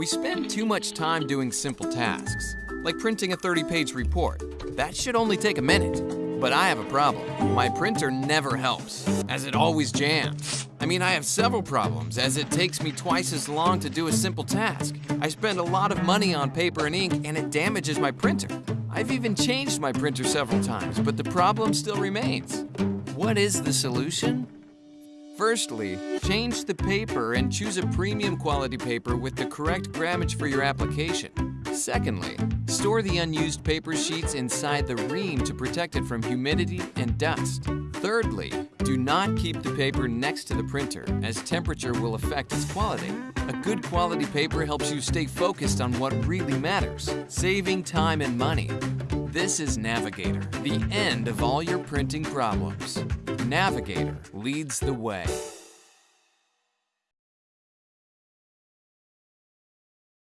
We spend too much time doing simple tasks, like printing a 30-page report. That should only take a minute. But I have a problem. My printer never helps, as it always jams. I mean, I have several problems, as it takes me twice as long to do a simple task. I spend a lot of money on paper and ink, and it damages my printer. I've even changed my printer several times, but the problem still remains. What is the solution? Firstly, change the paper and choose a premium quality paper with the correct grammage for your application. Secondly, store the unused paper sheets inside the ream to protect it from humidity and dust. Thirdly, do not keep the paper next to the printer, as temperature will affect its quality. A good quality paper helps you stay focused on what really matters, saving time and money. This is Navigator, the end of all your printing problems. Navigator leads the way.